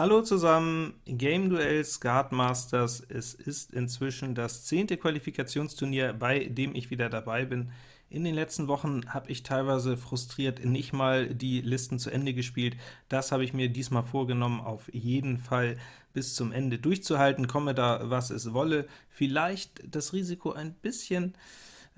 Hallo zusammen, Game Duell Skat Masters. Es ist inzwischen das zehnte Qualifikationsturnier, bei dem ich wieder dabei bin. In den letzten Wochen habe ich teilweise frustriert nicht mal die Listen zu Ende gespielt. Das habe ich mir diesmal vorgenommen, auf jeden Fall bis zum Ende durchzuhalten, komme da was es wolle. Vielleicht das Risiko ein bisschen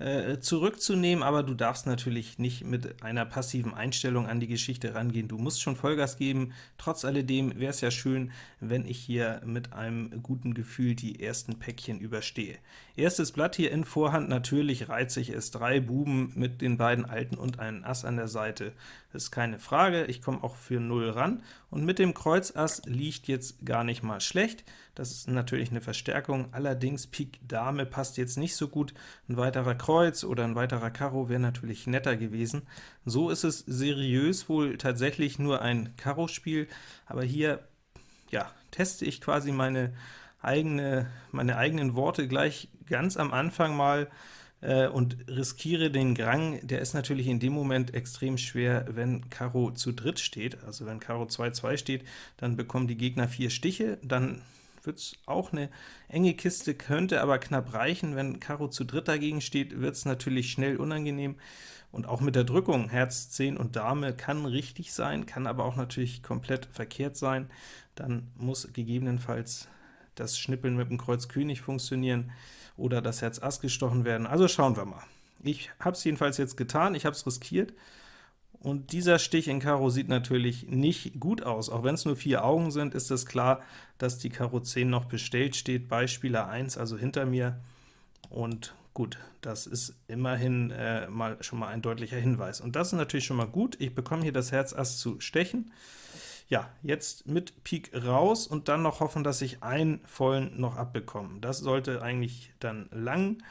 äh, zurückzunehmen, aber du darfst natürlich nicht mit einer passiven Einstellung an die Geschichte rangehen. Du musst schon Vollgas geben. Trotz alledem wäre es ja schön, wenn ich hier mit einem guten Gefühl die ersten Päckchen überstehe. Erstes Blatt hier in Vorhand, natürlich reize ich es. Drei Buben mit den beiden Alten und einen Ass an der Seite. Ist keine Frage, ich komme auch für 0 ran. Und mit dem Kreuz Ass liegt jetzt gar nicht mal schlecht. Das ist natürlich eine Verstärkung, allerdings Pik Dame passt jetzt nicht so gut. Ein weiterer Kreuz oder ein weiterer Karo wäre natürlich netter gewesen. So ist es seriös wohl tatsächlich nur ein Karo-Spiel, aber hier ja, teste ich quasi meine, eigene, meine eigenen Worte gleich ganz am Anfang mal äh, und riskiere den Grang. Der ist natürlich in dem Moment extrem schwer, wenn Karo zu dritt steht. Also wenn Karo 2-2 steht, dann bekommen die Gegner vier Stiche, dann wird es auch eine enge Kiste, könnte aber knapp reichen. Wenn Karo zu dritt dagegen steht, wird es natürlich schnell unangenehm. Und auch mit der Drückung, Herz, 10 und Dame kann richtig sein, kann aber auch natürlich komplett verkehrt sein. Dann muss gegebenenfalls das Schnippeln mit dem Kreuz König funktionieren oder das Herz Ass gestochen werden. Also schauen wir mal. Ich habe es jedenfalls jetzt getan, ich habe es riskiert, und dieser Stich in Karo sieht natürlich nicht gut aus. Auch wenn es nur vier Augen sind, ist es klar, dass die Karo 10 noch bestellt steht, bei Spieler 1, also hinter mir. Und gut, das ist immerhin äh, mal schon mal ein deutlicher Hinweis. Und das ist natürlich schon mal gut. Ich bekomme hier das Herz Ass zu stechen. Ja, jetzt mit Pik raus und dann noch hoffen, dass ich einen vollen noch abbekomme. Das sollte eigentlich dann lang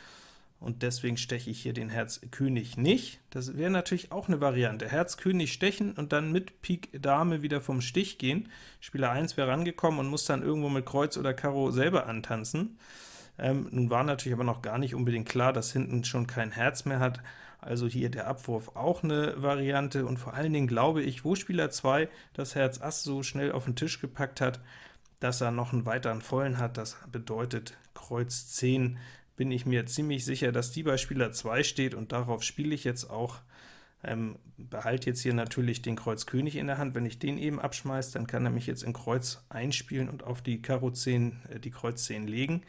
und deswegen steche ich hier den Herz König nicht. Das wäre natürlich auch eine Variante. Herz König stechen und dann mit Pik Dame wieder vom Stich gehen. Spieler 1 wäre rangekommen und muss dann irgendwo mit Kreuz oder Karo selber antanzen. Ähm, nun war natürlich aber noch gar nicht unbedingt klar, dass hinten schon kein Herz mehr hat, also hier der Abwurf auch eine Variante, und vor allen Dingen glaube ich, wo Spieler 2 das Herz Ass so schnell auf den Tisch gepackt hat, dass er noch einen weiteren vollen hat, das bedeutet Kreuz 10 bin ich mir ziemlich sicher, dass die bei Spieler 2 steht, und darauf spiele ich jetzt auch. Ähm, behalte jetzt hier natürlich den Kreuz König in der Hand. Wenn ich den eben abschmeiße, dann kann er mich jetzt in Kreuz einspielen und auf die Karo 10 äh, die Kreuz 10 legen.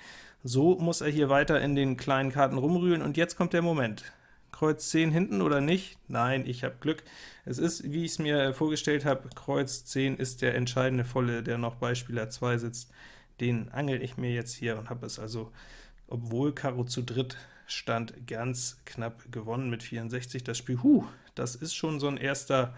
So muss er hier weiter in den kleinen Karten rumrühren, und jetzt kommt der Moment. Kreuz 10 hinten oder nicht? Nein, ich habe Glück. Es ist, wie ich es mir vorgestellt habe, Kreuz 10 ist der entscheidende Volle, der noch bei Spieler 2 sitzt. Den angel ich mir jetzt hier und habe es also obwohl Karo zu dritt stand, ganz knapp gewonnen mit 64. Das Spiel, huh, das ist schon so ein erster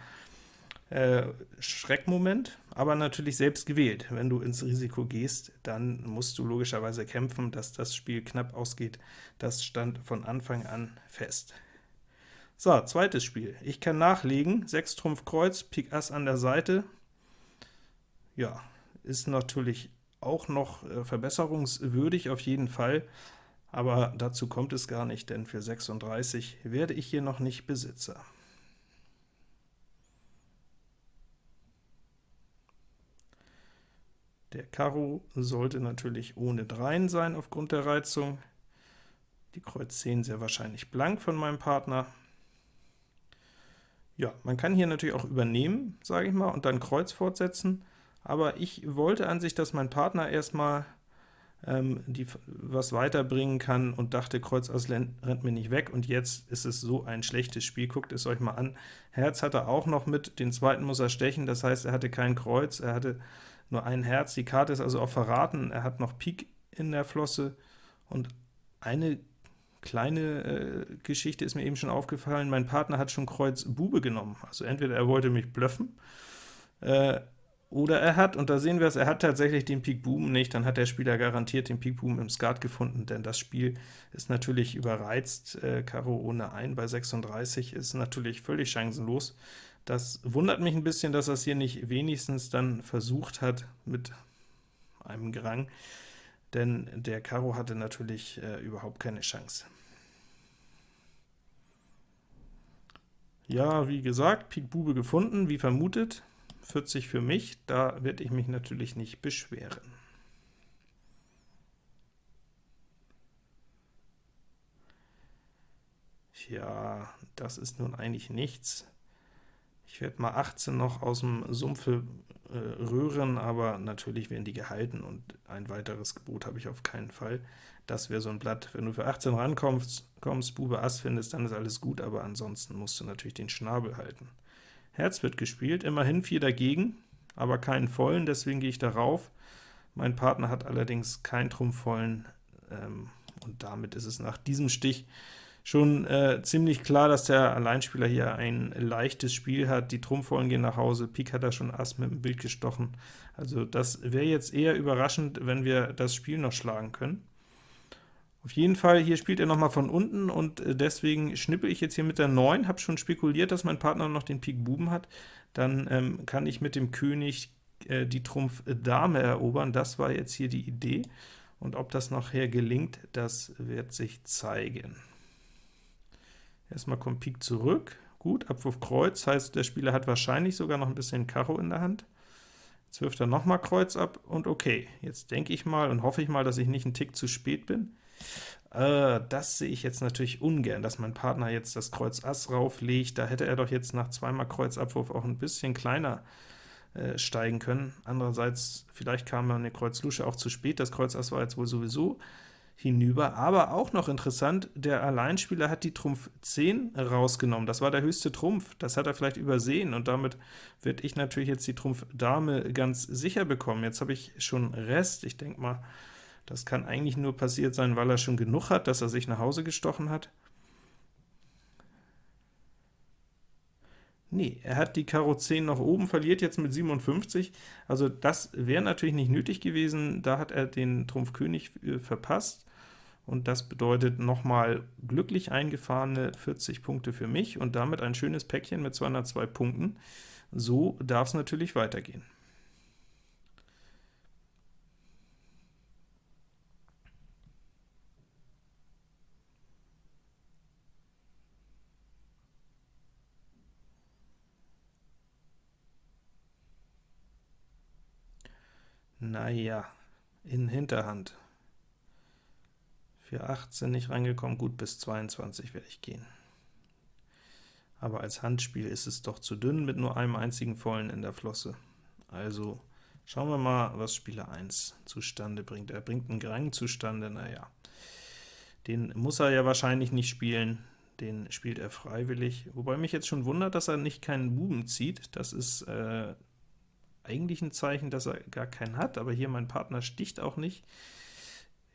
äh, Schreckmoment, aber natürlich selbst gewählt. Wenn du ins Risiko gehst, dann musst du logischerweise kämpfen, dass das Spiel knapp ausgeht. Das stand von Anfang an fest. So, zweites Spiel. Ich kann nachlegen, 6 Trumpf Kreuz, Pik Ass an der Seite. Ja, ist natürlich auch noch äh, verbesserungswürdig auf jeden Fall, aber dazu kommt es gar nicht, denn für 36 werde ich hier noch nicht Besitzer. Der Karo sollte natürlich ohne Dreien sein aufgrund der Reizung. Die Kreuz 10 sehr wahrscheinlich blank von meinem Partner. Ja, man kann hier natürlich auch übernehmen, sage ich mal, und dann Kreuz fortsetzen aber ich wollte an sich, dass mein Partner erstmal ähm, die, was weiterbringen kann und dachte, Kreuz Ass rennt mir nicht weg, und jetzt ist es so ein schlechtes Spiel. Guckt es euch mal an. Herz hat er auch noch mit, den zweiten muss er stechen, das heißt, er hatte kein Kreuz, er hatte nur ein Herz, die Karte ist also auch verraten, er hat noch Pik in der Flosse, und eine kleine äh, Geschichte ist mir eben schon aufgefallen, mein Partner hat schon Kreuz Bube genommen, also entweder er wollte mich bluffen, äh, oder er hat, und da sehen wir es, er hat tatsächlich den Pik Boom nicht, dann hat der Spieler garantiert den Pik Boom im Skat gefunden, denn das Spiel ist natürlich überreizt. Äh, Karo ohne ein bei 36 ist natürlich völlig chancenlos. Das wundert mich ein bisschen, dass er es hier nicht wenigstens dann versucht hat mit einem Grang, denn der Karo hatte natürlich äh, überhaupt keine Chance. Ja, wie gesagt, Pik Bube gefunden, wie vermutet, 40 für mich, da werde ich mich natürlich nicht beschweren. Ja, das ist nun eigentlich nichts. Ich werde mal 18 noch aus dem Sumpfe äh, rühren, aber natürlich werden die gehalten, und ein weiteres Gebot habe ich auf keinen Fall. Das wäre so ein Blatt. Wenn du für 18 rankommst, kommst, Bube Ass findest, dann ist alles gut, aber ansonsten musst du natürlich den Schnabel halten. Herz wird gespielt, immerhin 4 dagegen, aber keinen vollen, deswegen gehe ich darauf. Mein Partner hat allerdings keinen Trumpf vollen, ähm, und damit ist es nach diesem Stich schon äh, ziemlich klar, dass der Alleinspieler hier ein leichtes Spiel hat. Die Trumpfvollen gehen nach Hause, Pik hat da schon Ass mit dem Bild gestochen. Also das wäre jetzt eher überraschend, wenn wir das Spiel noch schlagen können. Auf jeden Fall, hier spielt er nochmal von unten, und äh, deswegen schnippe ich jetzt hier mit der 9, habe schon spekuliert, dass mein Partner noch den Pik Buben hat, dann ähm, kann ich mit dem König äh, die Trumpf Dame erobern, das war jetzt hier die Idee, und ob das nachher gelingt, das wird sich zeigen. Erstmal kommt Pik zurück, gut, Abwurf Kreuz, heißt der Spieler hat wahrscheinlich sogar noch ein bisschen Karo in der Hand. Jetzt wirft er nochmal Kreuz ab, und okay, jetzt denke ich mal und hoffe ich mal, dass ich nicht einen Tick zu spät bin. Äh, das sehe ich jetzt natürlich ungern, dass mein Partner jetzt das Kreuz Ass rauflegt, da hätte er doch jetzt nach zweimal Kreuzabwurf auch ein bisschen kleiner äh, steigen können. Andererseits, vielleicht kam man eine Kreuz Lusche auch zu spät, das Kreuz Ass war jetzt wohl sowieso hinüber. Aber auch noch interessant, der Alleinspieler hat die Trumpf 10 rausgenommen. Das war der höchste Trumpf. Das hat er vielleicht übersehen, und damit werde ich natürlich jetzt die Trumpf Dame ganz sicher bekommen. Jetzt habe ich schon Rest. Ich denke mal, das kann eigentlich nur passiert sein, weil er schon genug hat, dass er sich nach Hause gestochen hat. Nee, er hat die Karo 10 nach oben, verliert jetzt mit 57, also das wäre natürlich nicht nötig gewesen, da hat er den Trumpf König äh, verpasst, und das bedeutet nochmal glücklich eingefahrene 40 Punkte für mich und damit ein schönes Päckchen mit 202 Punkten. So darf es natürlich weitergehen. Naja, in Hinterhand. Für 18 nicht reingekommen, gut, bis 22 werde ich gehen. Aber als Handspiel ist es doch zu dünn mit nur einem einzigen Vollen in der Flosse. Also schauen wir mal, was Spieler 1 zustande bringt. Er bringt einen Grang zustande, naja. Den muss er ja wahrscheinlich nicht spielen, den spielt er freiwillig. Wobei mich jetzt schon wundert, dass er nicht keinen Buben zieht. Das ist äh, eigentlich ein Zeichen, dass er gar keinen hat, aber hier mein Partner sticht auch nicht.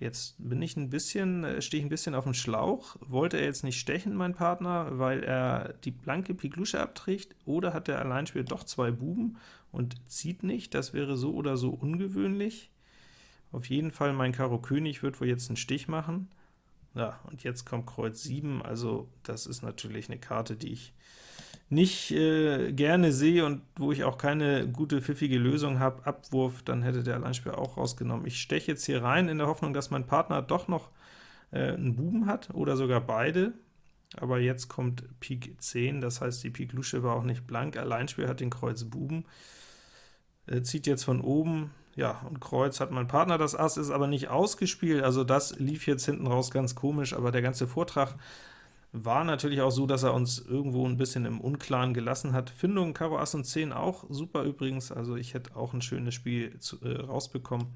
Jetzt bin ich ein bisschen, äh, stehe ich ein bisschen auf dem Schlauch. Wollte er jetzt nicht stechen, mein Partner, weil er die blanke Pik Lusche abträgt, oder hat der Alleinspieler doch zwei Buben und zieht nicht? Das wäre so oder so ungewöhnlich. Auf jeden Fall mein Karo König wird wohl jetzt einen Stich machen. Ja, und jetzt kommt Kreuz 7, also das ist natürlich eine Karte, die ich nicht äh, gerne sehe und wo ich auch keine gute, pfiffige Lösung habe, Abwurf, dann hätte der Alleinspieler auch rausgenommen. Ich steche jetzt hier rein in der Hoffnung, dass mein Partner doch noch äh, einen Buben hat, oder sogar beide, aber jetzt kommt Pik 10, das heißt, die Pik Lusche war auch nicht blank, Alleinspieler hat den Kreuz Buben, äh, zieht jetzt von oben, ja, und Kreuz hat mein Partner, das Ass ist aber nicht ausgespielt, also das lief jetzt hinten raus ganz komisch, aber der ganze Vortrag war natürlich auch so, dass er uns irgendwo ein bisschen im Unklaren gelassen hat. Findung Karo Ass und 10 auch super übrigens, also ich hätte auch ein schönes Spiel zu, äh, rausbekommen.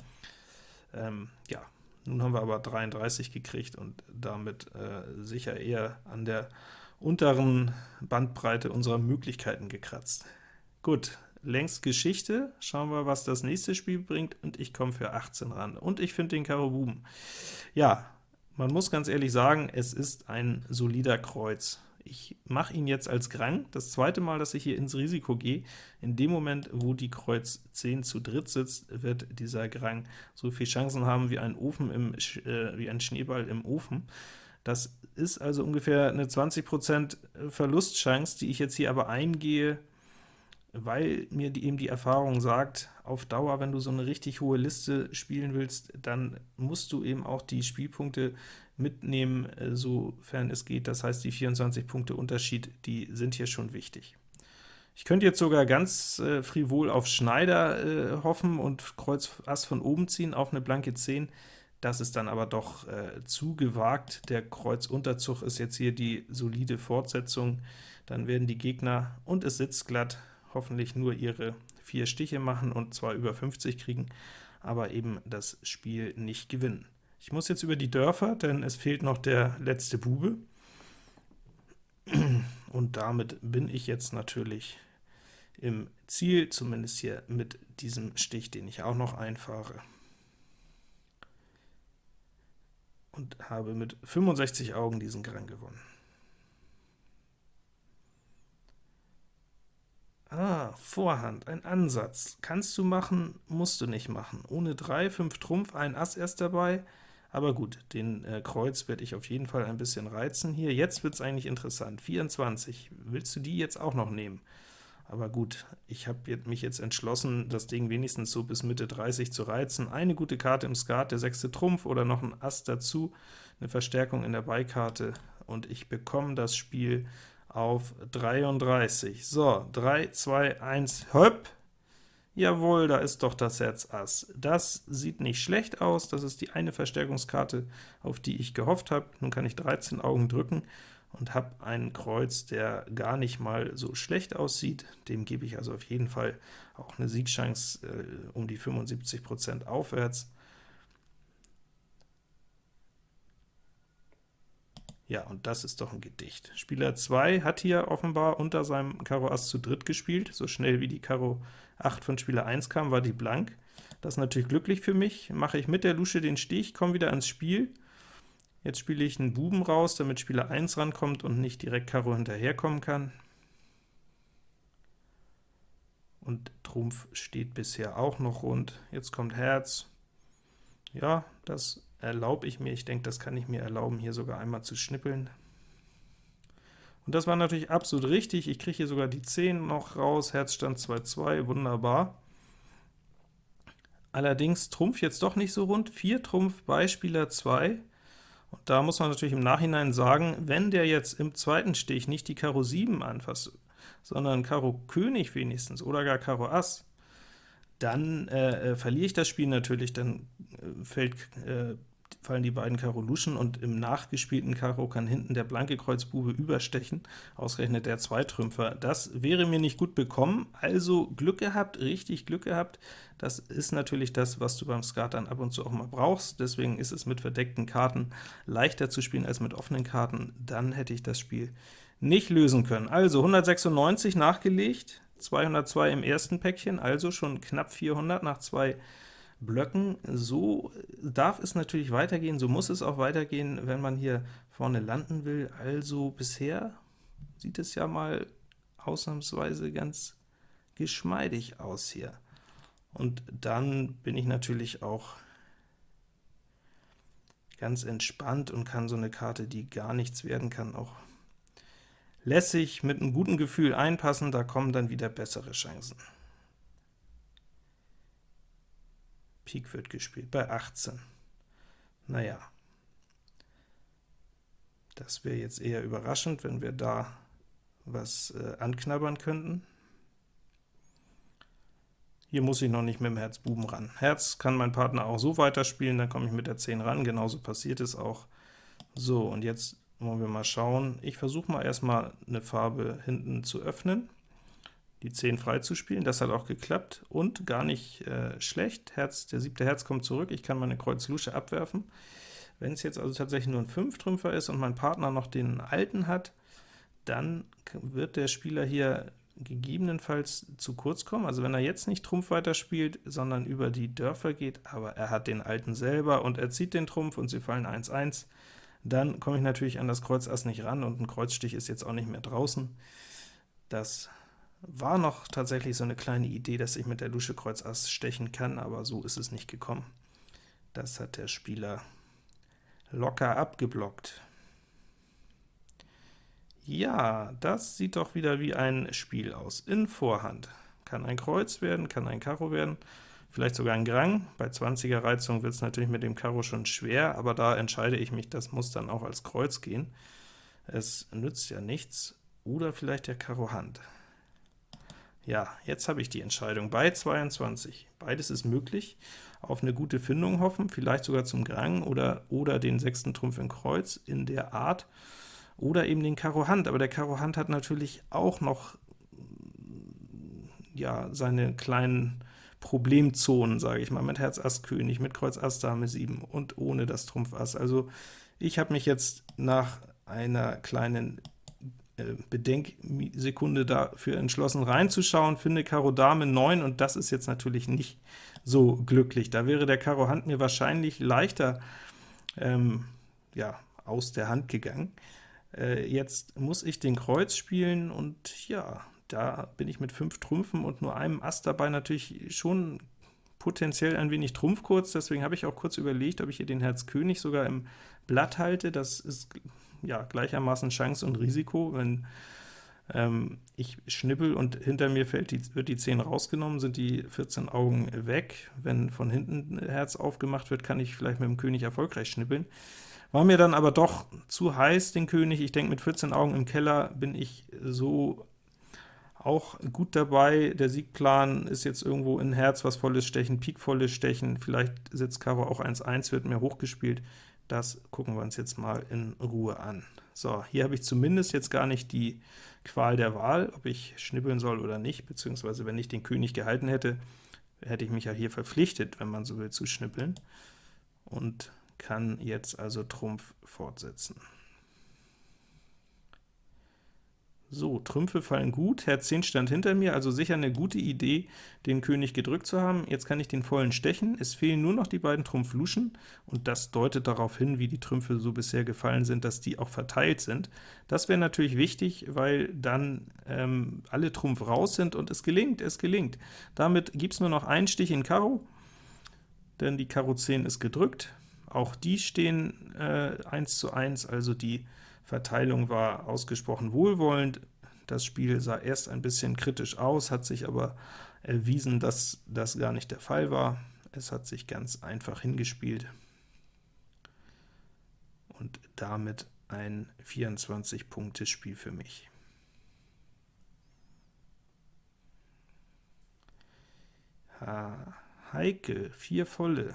Ähm, ja, nun haben wir aber 33 gekriegt und damit äh, sicher eher an der unteren Bandbreite unserer Möglichkeiten gekratzt. Gut, längst Geschichte, schauen wir, was das nächste Spiel bringt, und ich komme für 18 ran. Und ich finde den Karo Buben. Ja, man muss ganz ehrlich sagen, es ist ein solider Kreuz. Ich mache ihn jetzt als Grang, das zweite Mal, dass ich hier ins Risiko gehe. In dem Moment, wo die Kreuz 10 zu dritt sitzt, wird dieser Grang so viel Chancen haben wie ein, Ofen im, äh, wie ein Schneeball im Ofen. Das ist also ungefähr eine 20% Verlustchance, die ich jetzt hier aber eingehe, weil mir die, eben die Erfahrung sagt, auf Dauer, wenn du so eine richtig hohe Liste spielen willst, dann musst du eben auch die Spielpunkte mitnehmen, äh, sofern es geht. Das heißt, die 24 Punkte Unterschied, die sind hier schon wichtig. Ich könnte jetzt sogar ganz äh, frivol auf Schneider äh, hoffen und Kreuz Ass von oben ziehen auf eine blanke 10. Das ist dann aber doch äh, zu gewagt. Der Kreuzunterzug ist jetzt hier die solide Fortsetzung. Dann werden die Gegner, und es sitzt glatt, hoffentlich nur ihre vier Stiche machen und zwar über 50 kriegen, aber eben das Spiel nicht gewinnen. Ich muss jetzt über die Dörfer, denn es fehlt noch der letzte Bube. Und damit bin ich jetzt natürlich im Ziel, zumindest hier mit diesem Stich, den ich auch noch einfahre. Und habe mit 65 Augen diesen Gang gewonnen. Ah, Vorhand, ein Ansatz. Kannst du machen, musst du nicht machen. Ohne 3, 5 Trumpf, ein Ass erst dabei, aber gut, den äh, Kreuz werde ich auf jeden Fall ein bisschen reizen hier. Jetzt wird es eigentlich interessant. 24, willst du die jetzt auch noch nehmen? Aber gut, ich habe mich jetzt entschlossen, das Ding wenigstens so bis Mitte 30 zu reizen. Eine gute Karte im Skat, der sechste Trumpf oder noch ein Ass dazu, eine Verstärkung in der Beikarte, und ich bekomme das Spiel auf 33. So, 3, 2, 1, hopp! Jawohl, da ist doch das Herz Ass. Das sieht nicht schlecht aus, das ist die eine Verstärkungskarte, auf die ich gehofft habe. Nun kann ich 13 Augen drücken und habe einen Kreuz, der gar nicht mal so schlecht aussieht. Dem gebe ich also auf jeden Fall auch eine Siegchance äh, um die 75% aufwärts. Ja, und das ist doch ein Gedicht. Spieler 2 hat hier offenbar unter seinem Karo Ass zu dritt gespielt. So schnell wie die Karo 8 von Spieler 1 kam, war die blank. Das ist natürlich glücklich für mich. Mache ich mit der Lusche den Stich, komme wieder ans Spiel. Jetzt spiele ich einen Buben raus, damit Spieler 1 rankommt und nicht direkt Karo hinterherkommen kann. Und Trumpf steht bisher auch noch rund. Jetzt kommt Herz. Ja, das erlaube ich mir. Ich denke, das kann ich mir erlauben, hier sogar einmal zu schnippeln. Und das war natürlich absolut richtig. Ich kriege hier sogar die 10 noch raus, Herzstand 2-2, wunderbar. Allerdings Trumpf jetzt doch nicht so rund, 4 Trumpf bei Spieler 2. Und da muss man natürlich im Nachhinein sagen, wenn der jetzt im zweiten Stich nicht die Karo 7 anfasst, sondern Karo König wenigstens oder gar Karo Ass, dann äh, äh verliere ich das Spiel natürlich, dann äh, fällt äh, fallen die beiden Karo Luschen, und im nachgespielten Karo kann hinten der blanke Kreuzbube überstechen, ausgerechnet der Zweitrümpfer. Das wäre mir nicht gut bekommen, also Glück gehabt, richtig Glück gehabt. Das ist natürlich das, was du beim Skat dann ab und zu auch mal brauchst, deswegen ist es mit verdeckten Karten leichter zu spielen als mit offenen Karten, dann hätte ich das Spiel nicht lösen können. Also 196 nachgelegt, 202 im ersten Päckchen, also schon knapp 400 nach zwei Blöcken. So darf es natürlich weitergehen, so muss es auch weitergehen, wenn man hier vorne landen will. Also bisher sieht es ja mal ausnahmsweise ganz geschmeidig aus hier. Und dann bin ich natürlich auch ganz entspannt und kann so eine Karte, die gar nichts werden kann, auch lässig mit einem guten Gefühl einpassen, da kommen dann wieder bessere Chancen. Pik wird gespielt bei 18. Naja, das wäre jetzt eher überraschend, wenn wir da was äh, anknabbern könnten. Hier muss ich noch nicht mit dem Herz Buben ran. Herz kann mein Partner auch so weiterspielen, dann komme ich mit der 10 ran, genauso passiert es auch. So, und jetzt wollen wir mal schauen. Ich versuche mal erstmal eine Farbe hinten zu öffnen die 10 freizuspielen. Das hat auch geklappt und gar nicht äh, schlecht. Herz, der siebte Herz kommt zurück, ich kann meine Kreuz Lusche abwerfen. Wenn es jetzt also tatsächlich nur ein 5-Trümpfer ist und mein Partner noch den alten hat, dann wird der Spieler hier gegebenenfalls zu kurz kommen. Also wenn er jetzt nicht Trumpf weiterspielt, sondern über die Dörfer geht, aber er hat den alten selber und er zieht den Trumpf und sie fallen 1-1, dann komme ich natürlich an das Kreuz Ass nicht ran und ein Kreuzstich ist jetzt auch nicht mehr draußen. Das war noch tatsächlich so eine kleine Idee, dass ich mit der Lusche Kreuz Ass stechen kann, aber so ist es nicht gekommen. Das hat der Spieler locker abgeblockt. Ja, das sieht doch wieder wie ein Spiel aus. In Vorhand. Kann ein Kreuz werden, kann ein Karo werden, vielleicht sogar ein Grang. Bei 20er Reizung wird es natürlich mit dem Karo schon schwer, aber da entscheide ich mich, das muss dann auch als Kreuz gehen. Es nützt ja nichts. Oder vielleicht der Karo Hand. Ja, jetzt habe ich die Entscheidung bei 22. Beides ist möglich. Auf eine gute Findung hoffen, vielleicht sogar zum Grang oder, oder den sechsten Trumpf in Kreuz in der Art, oder eben den Karo Hand. Aber der Karo Hand hat natürlich auch noch ja, seine kleinen Problemzonen, sage ich mal, mit Herz Ass König, mit Kreuz Ass Dame 7 und ohne das Trumpf Ass. Also ich habe mich jetzt nach einer kleinen Bedenksekunde dafür entschlossen reinzuschauen, finde Karo Dame 9, und das ist jetzt natürlich nicht so glücklich. Da wäre der Karo Hand mir wahrscheinlich leichter ähm, ja, aus der Hand gegangen. Äh, jetzt muss ich den Kreuz spielen, und ja, da bin ich mit 5 Trümpfen und nur einem Ass dabei natürlich schon potenziell ein wenig Trumpf kurz, deswegen habe ich auch kurz überlegt, ob ich hier den Herz König sogar im Blatt halte. Das ist ja, gleichermaßen Chance und Risiko, wenn ähm, ich schnippel und hinter mir fällt die, wird die 10 rausgenommen, sind die 14 Augen weg. Wenn von hinten Herz aufgemacht wird, kann ich vielleicht mit dem König erfolgreich schnippeln. War mir dann aber doch zu heiß, den König. Ich denke, mit 14 Augen im Keller bin ich so auch gut dabei. Der Siegplan ist jetzt irgendwo in Herz was volles Stechen, Pik volles Stechen, vielleicht setzt Karo auch 1-1, wird mehr hochgespielt. Das gucken wir uns jetzt mal in Ruhe an. So, hier habe ich zumindest jetzt gar nicht die Qual der Wahl, ob ich schnippeln soll oder nicht, beziehungsweise wenn ich den König gehalten hätte, hätte ich mich ja hier verpflichtet, wenn man so will, zu schnippeln, und kann jetzt also Trumpf fortsetzen. So, Trümpfe fallen gut, Herz 10 stand hinter mir, also sicher eine gute Idee, den König gedrückt zu haben. Jetzt kann ich den vollen stechen, es fehlen nur noch die beiden Trumpf Luschen, und das deutet darauf hin, wie die Trümpfe so bisher gefallen sind, dass die auch verteilt sind. Das wäre natürlich wichtig, weil dann ähm, alle Trumpf raus sind und es gelingt, es gelingt. Damit gibt es nur noch einen Stich in Karo, denn die Karo 10 ist gedrückt. Auch die stehen äh, 1 zu 1, also die Verteilung war ausgesprochen wohlwollend. Das Spiel sah erst ein bisschen kritisch aus, hat sich aber erwiesen, dass das gar nicht der Fall war. Es hat sich ganz einfach hingespielt und damit ein 24-Punkte-Spiel für mich. Ha, heikel, vier volle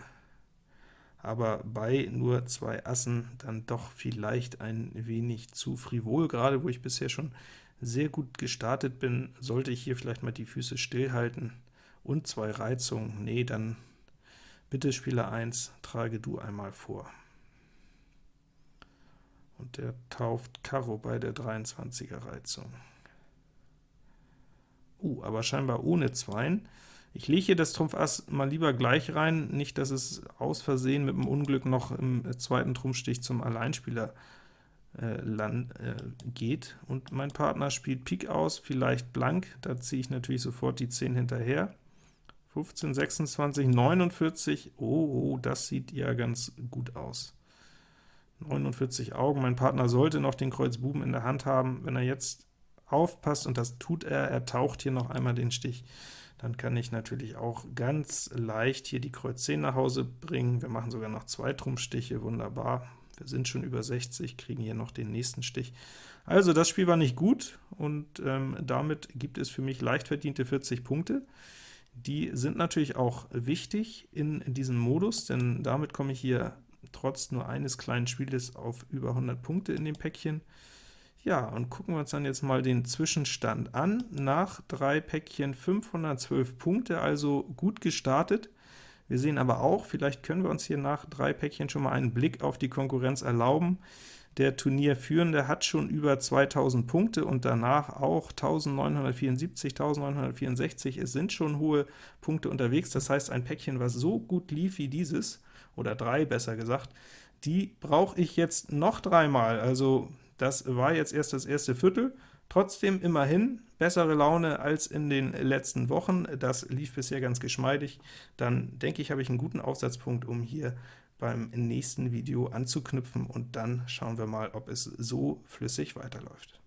aber bei nur zwei Assen dann doch vielleicht ein wenig zu frivol. Gerade wo ich bisher schon sehr gut gestartet bin, sollte ich hier vielleicht mal die Füße stillhalten und zwei Reizungen. Nee, dann bitte Spieler 1, trage du einmal vor. Und der tauft Karo bei der 23er Reizung. Uh, aber scheinbar ohne Zweien. Ich lege hier das Trumpf Ass mal lieber gleich rein, nicht, dass es aus Versehen mit dem Unglück noch im zweiten Trumpfstich zum Alleinspieler äh, land, äh, geht. Und mein Partner spielt Pik aus, vielleicht blank, da ziehe ich natürlich sofort die 10 hinterher. 15, 26, 49, oh, das sieht ja ganz gut aus. 49 Augen, mein Partner sollte noch den Kreuz Buben in der Hand haben. Wenn er jetzt aufpasst, und das tut er, er taucht hier noch einmal den Stich, dann kann ich natürlich auch ganz leicht hier die Kreuz 10 nach Hause bringen. Wir machen sogar noch zwei Trumpfstiche, wunderbar. Wir sind schon über 60, kriegen hier noch den nächsten Stich. Also das Spiel war nicht gut, und ähm, damit gibt es für mich leicht verdiente 40 Punkte. Die sind natürlich auch wichtig in, diesem Modus, denn damit komme ich hier trotz nur eines kleinen Spieles auf über 100 Punkte in dem Päckchen. Ja, und gucken wir uns dann jetzt mal den Zwischenstand an. Nach drei Päckchen 512 Punkte, also gut gestartet. Wir sehen aber auch, vielleicht können wir uns hier nach drei Päckchen schon mal einen Blick auf die Konkurrenz erlauben. Der Turnierführende hat schon über 2000 Punkte und danach auch 1974, 1964. Es sind schon hohe Punkte unterwegs, das heißt, ein Päckchen, was so gut lief wie dieses, oder drei besser gesagt, die brauche ich jetzt noch dreimal. Also das war jetzt erst das erste Viertel, trotzdem immerhin bessere Laune als in den letzten Wochen. Das lief bisher ganz geschmeidig. Dann denke ich, habe ich einen guten Aufsatzpunkt, um hier beim nächsten Video anzuknüpfen, und dann schauen wir mal, ob es so flüssig weiterläuft.